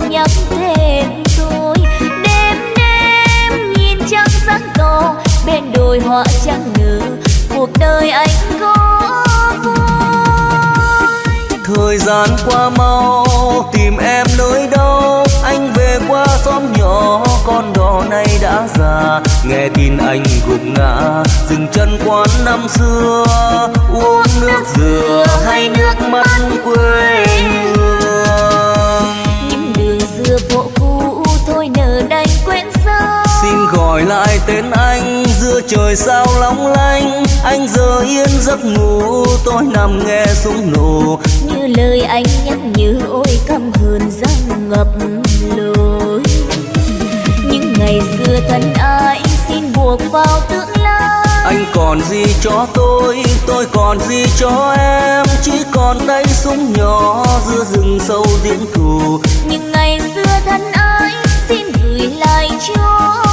còn nhắc thêm tôi đêm đêm nhìn trăng sáng to bên đồi hoa trắng nở cuộc đời anh có thời gian qua mau tìm em nơi đâu anh về qua xóm nhỏ con đò này đã già. Nghe tin anh gục ngã dừng chân quán năm xưa. Uống nước dừa hay nước mắt quê lại tên anh giữa trời sao long lanh anh giờ yên giấc ngủ tôi nằm nghe súng nổ. Như lời anh nhắc nhớ ôi căm hờn răng ngập lối. Những ngày xưa thân ai xin buộc vào tương lai. Anh còn gì cho tôi tôi còn gì cho em? Chỉ còn tay súng nhỏ giữa rừng sâu diễn thù những ngày xưa thân ai xin gửi lại cho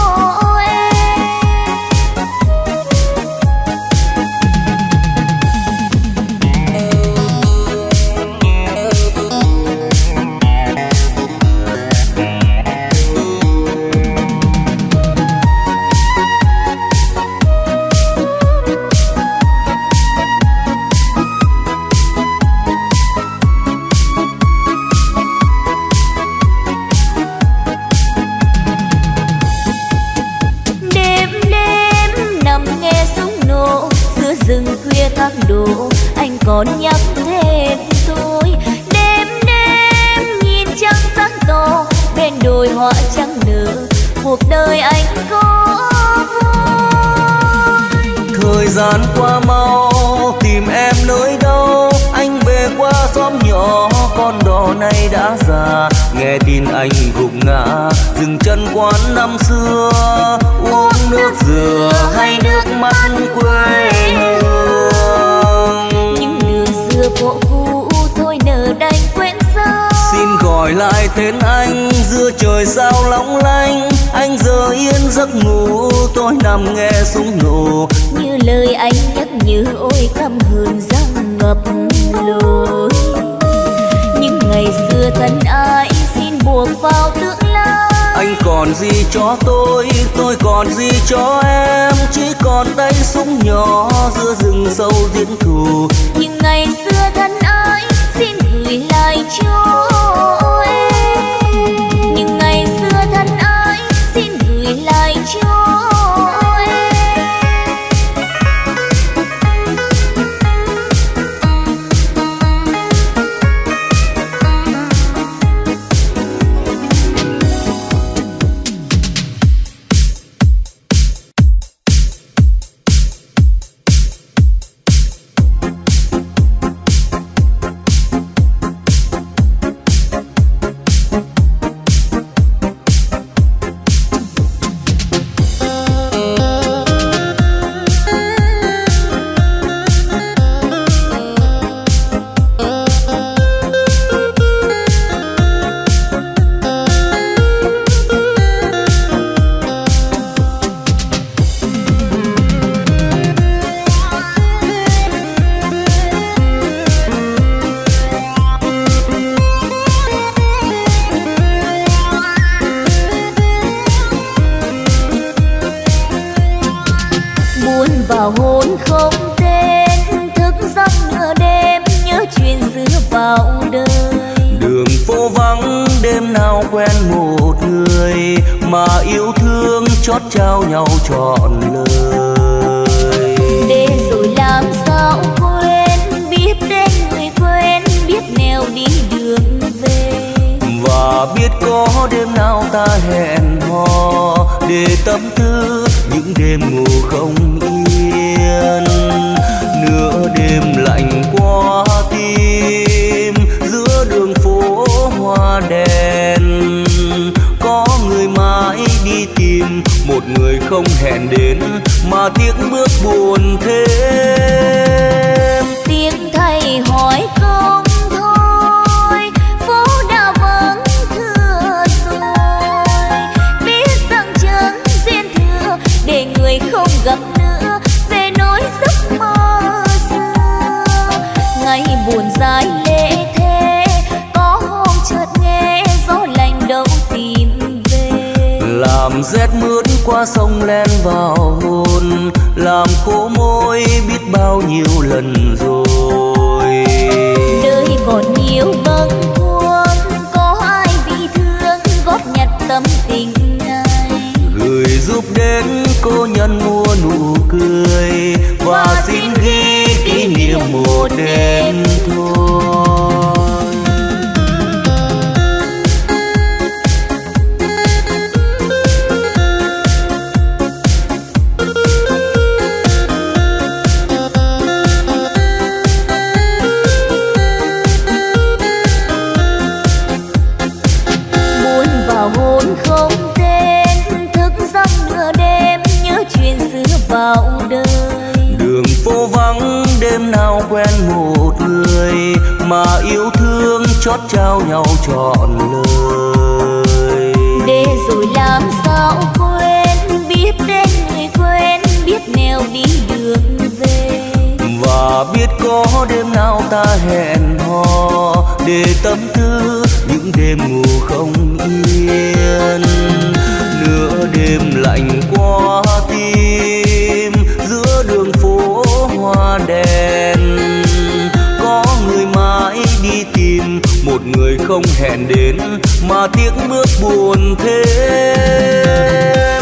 vào tương lai. Anh còn gì cho tôi tôi còn gì cho em? Chỉ còn tay súng nhỏ giữa rừng sâu diễn thù. Những ngày xưa thân ai xin gửi lại cho hôn không tên thức giấc nửa đêm nhớ chuyện xưa vào đời. Đường phố vắng đêm nào quen một người mà yêu thương chót trao nhau trọn lời. Để rồi làm sao quên biết tên người quên biết nẻo đi đường về. Và biết có đêm nào ta hẹn hò để tâm tư những đêm ngủ không yên hiên nửa đêm lạnh qua tim. Giữa đường phố hoa đèn, có người mãi đi tìm. Một người không hẹn đến mà tiếc bước buồn thêm. Tiếng thầy hỏi dài lệ thế. Có hôm chợt nghe gió lạnh đâu tìm về. Làm rét mướt qua sông len vào hồn. Làm khô môi biết bao nhiêu lần rồi. Đời còn nhiều bâng khuâng có ai bị thương góp nhặt tâm tình này gửi giúp đến cô nhân mua nụ cười và xin ghi kỷ niệm một đêm thôi trọn lời. Để rồi làm sao quên biết đến người quen biết nẻo đi đường về. Và biết có đêm nào ta hẹn hò để tâm tư những đêm ngủ không yên. Nửa đêm lạnh qua tim giữa đường phố hoa đèn không hẹn đến mà tiếc bước buồn thêm.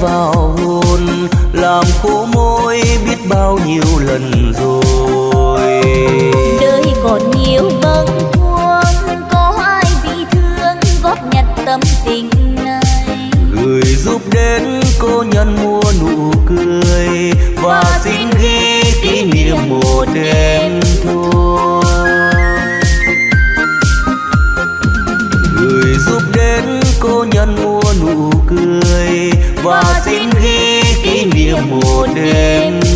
Vào hồn làm khô môi biết bao nhiêu lần rồi. Đời còn nhiều bâng khuâng có ai bị thương góp nhặt tâm tình này. Gửi giúp đến cô nhân mua nụ cười và xin ghi kỷ niệm một đêm thôi. Gửi giúp đến cô nhân mua nụ cười và xin ghi kỷ niệm một đêm.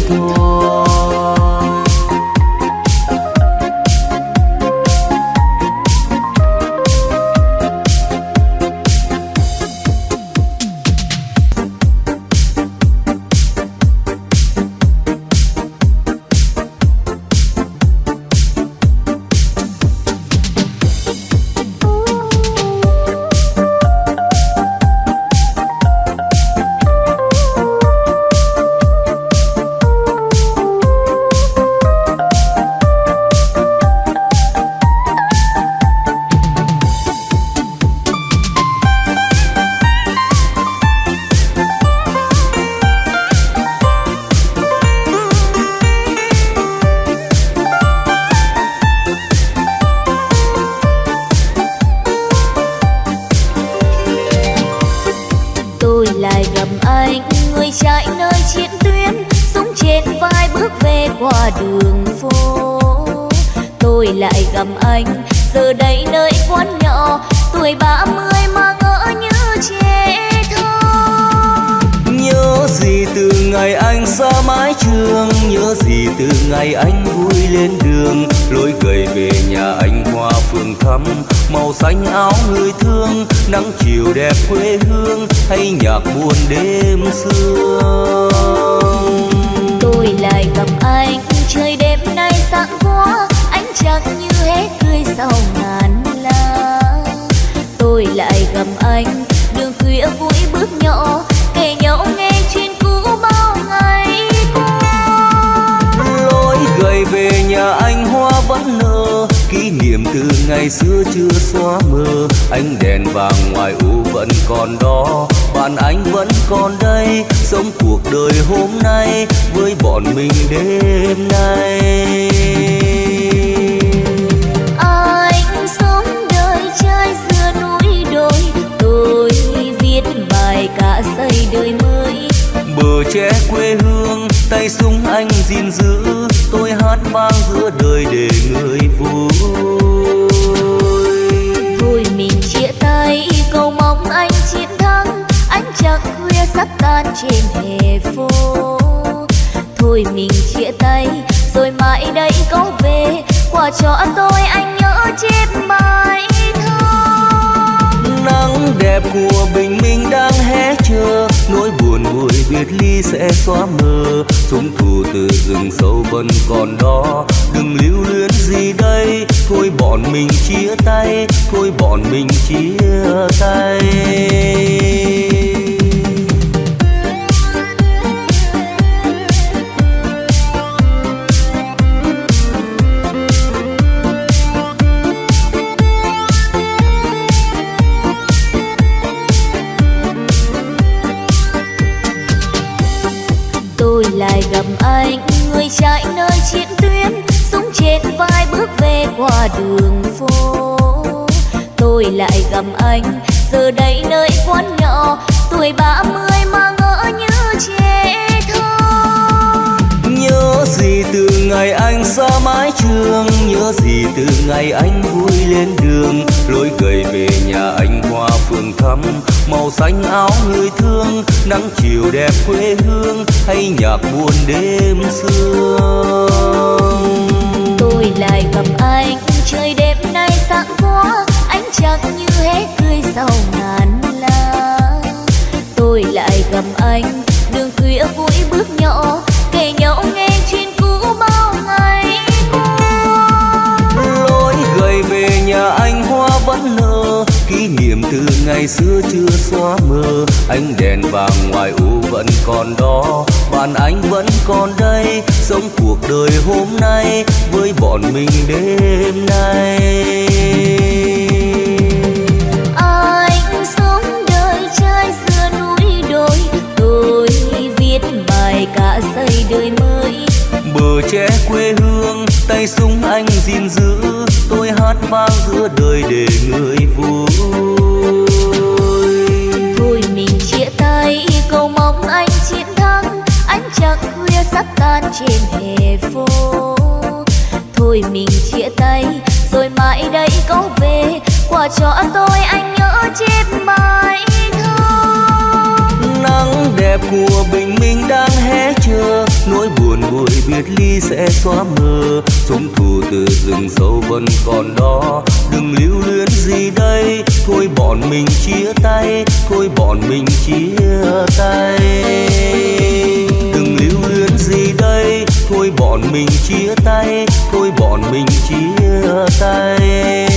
Sau ngàn lá tôi lại gặp anh, đường khuya vui bước nhỏ kể nhau nghe chuyện cũ bao ngày Lối gầy về nhà anh hoa vẫn nở, Kỷ niệm từ ngày xưa chưa xóa mờ. Ánh đèn vàng ngoài u vẫn còn đó, Bạn anh vẫn còn đây, Sống cuộc đời hôm nay Với bọn mình đêm nay. trai xưa núi đôi tôi viết bài cả xây đời mới. Bờ tre quê hương tay súng anh gìn giữ tôi hát vang giữa đời để người vui. Vui mình chia tay cầu mong anh chiến thắng anh chẳng khuya sắp tan trên hè phố. Thôi mình chia tay rồi mãi đây có về quà cho tôi anh nhớ chép mãi nắng đẹp của bình minh đang hé chưa nỗi buồn vui biệt ly sẽ xóa mờ. Chúng thù từ rừng sâu vẫn còn đó. Đừng lưu luyến gì đây. Thôi bọn mình chia tay. Thôi bọn mình chia tay. Đường phố. Tôi lại gặp anh giờ đây nơi quán nhỏ tuổi ba mươi mà ngỡ như trẻ thơ. Nhớ gì từ ngày anh xa mái trường nhớ gì từ ngày anh vui lên đường. Lối gầy về nhà anh hoa phường thắm màu xanh áo người thương nắng chiều đẹp quê hương hay nhạc buồn đêm sương tôi lại gặp anh chắc như hết tươi sau ngàn lá tôi lại gặp anh, đường khuya vui bước nhỏ, kể nhau nghe chuyện cũ bao ngày lối gầy về nhà anh hoa vẫn nở, kỷ niệm từ ngày xưa chưa xóa mờ. Ánh đèn vàng ngoài u vẫn còn đó, bạn anh vẫn còn đây, sống cuộc đời hôm nay với bọn mình đêm nay. Cả giây đời mới. Bờ tre quê hương tay súng anh gìn giữ. Tôi hát vang giữa đời để người vui. Thôi mình chia tay cầu mong anh chiến thắng. Ánh trăng khuya sắp tan trên hè phố. Thôi mình chia tay rồi mãi đây có về. Quà cho tôi anh nhớ chép bài nắng đẹp của bình minh đang hé chờ. Nỗi buồn vui biệt ly sẽ xóa mờ. Súng thù từ rừng sâu vẫn còn đó. Đừng lưu luyến gì đây. Thôi bọn mình chia tay. Thôi bọn mình chia tay. Đừng lưu luyến gì đây. Thôi bọn mình chia tay. Thôi bọn mình chia tay.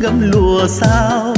Gấm lùa sao?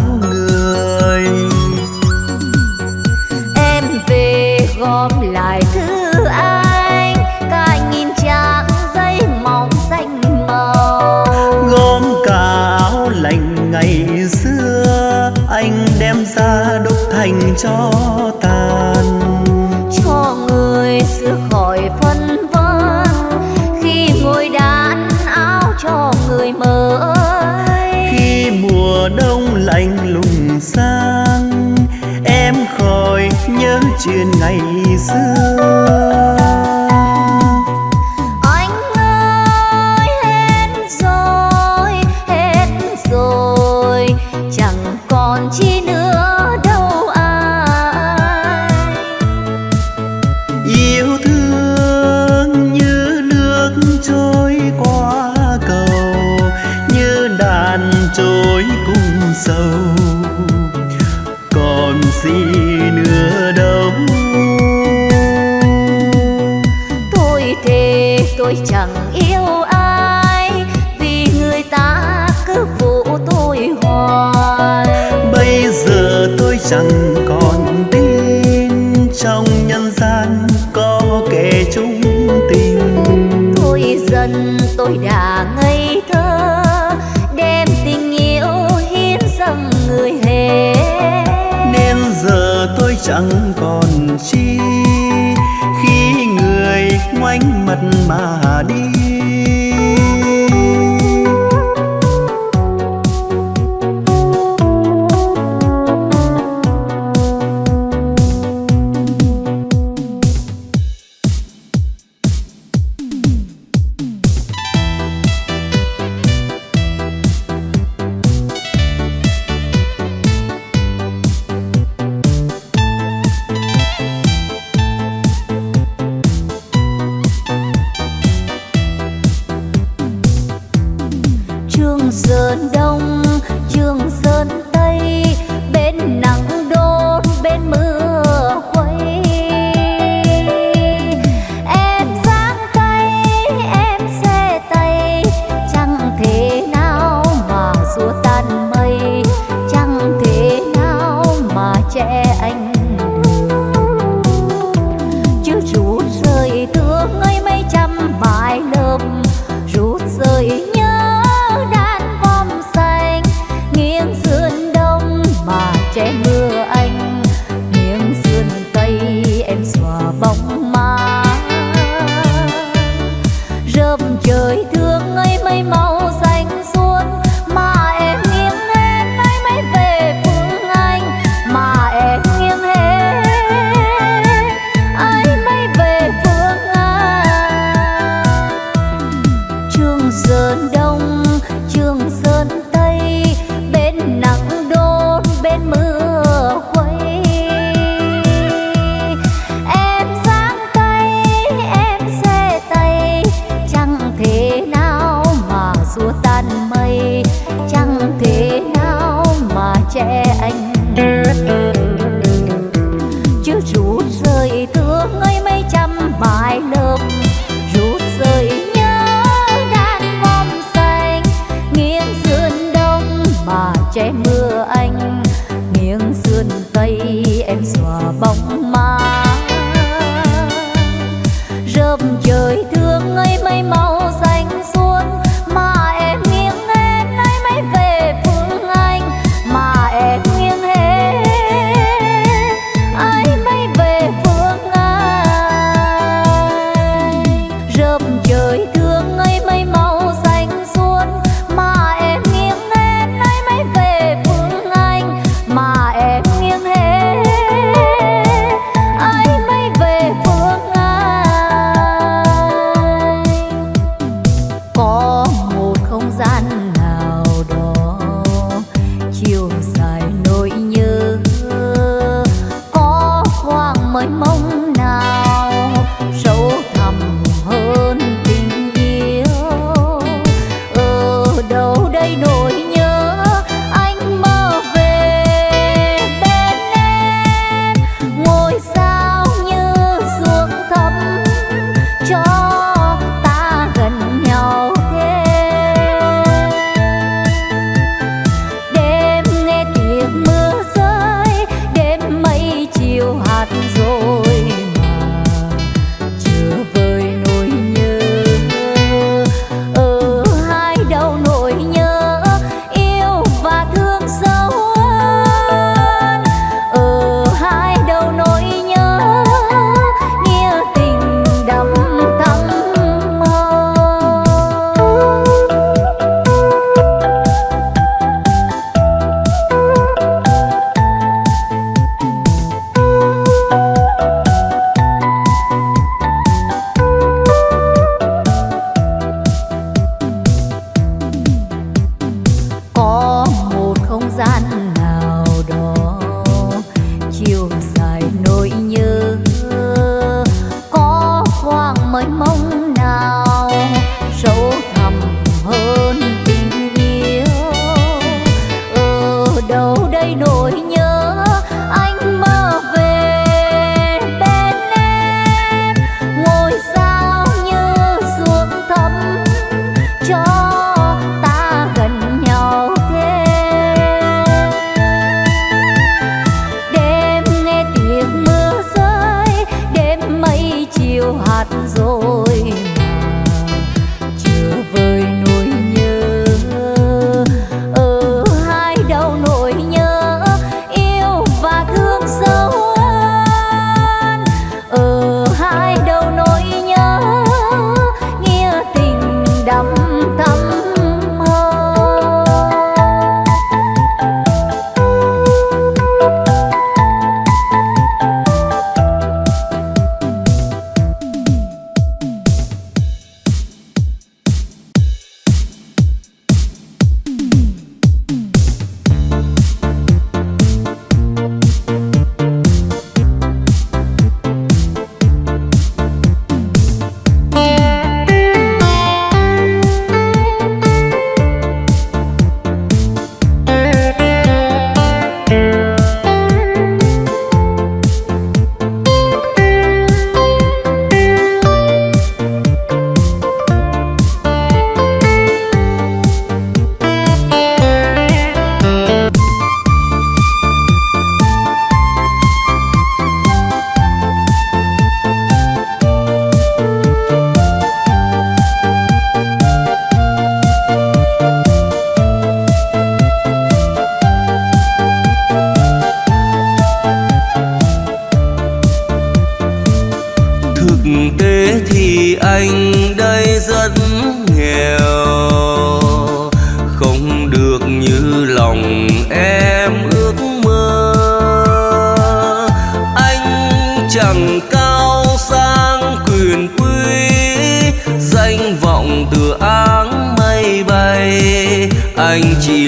Chẳng còn chi? Khi người ngoảnh mặt mà 梦。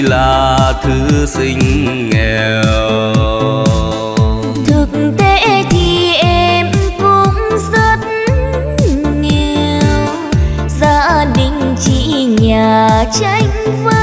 là thư sinh nghèo. Thực tế thì em cũng rất nghèo. Gia đình chỉ nhà tranh vắng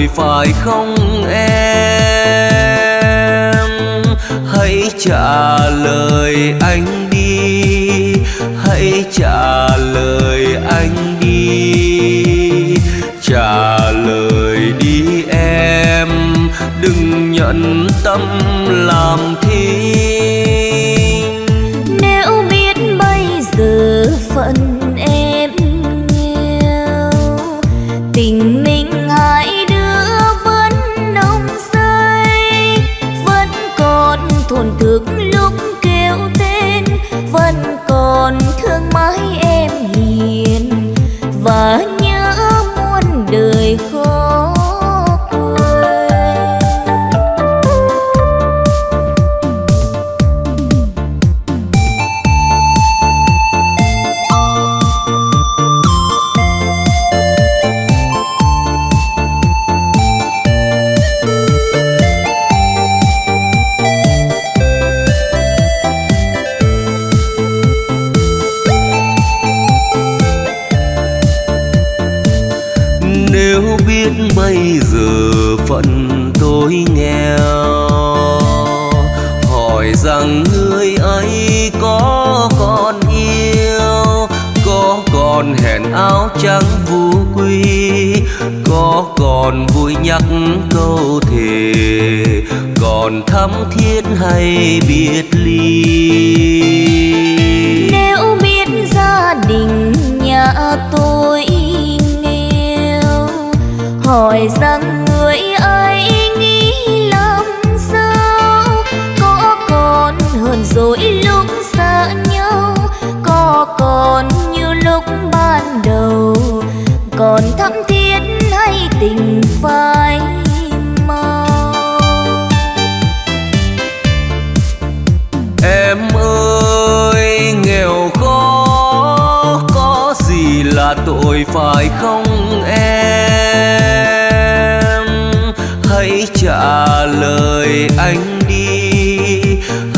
rồi phải không em? Hãy trả lời anh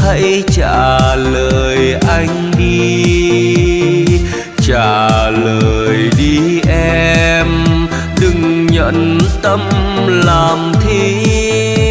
hãy trả lời anh đi trả lời đi em đừng nhận tâm làm thi.